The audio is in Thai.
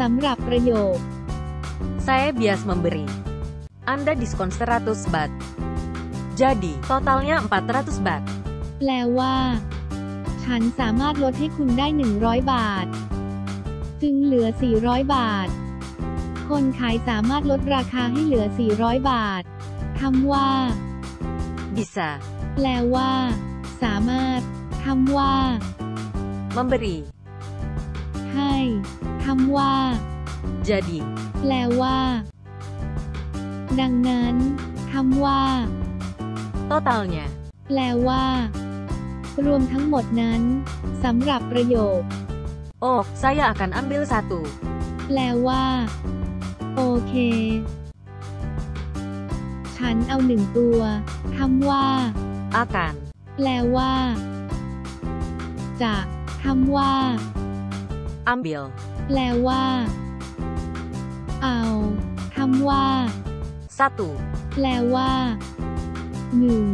สำหรับประโยค Saya bias memberi. Anda diskon 100 bat. Jadi, totalnya 400 bat. แปลว่า ฉันสามารถลดให้คุณได้ 100 บาท จึงเหลือ 400 บาท คนขายสามารถลดราคาให้เหลือ 400 บาทคำว่า Bisa. แปลว่า สามารถคำว่า Memberi. ให้ คำว่า Jadi, แปลว่า ดังนั้นคำว่า totalnya. แปลว่า รวมทั้งหมดนั้นสำหรับประโยค Oh, saya akan ambil satu. แปลว่า โอเค ฉันเอาหนึ่งตัวคำว่า Akan. แปลว่า จะคำว่า Ambil. แปลว่า เอาคำว่า Satu. แปลว่าหนึ่ง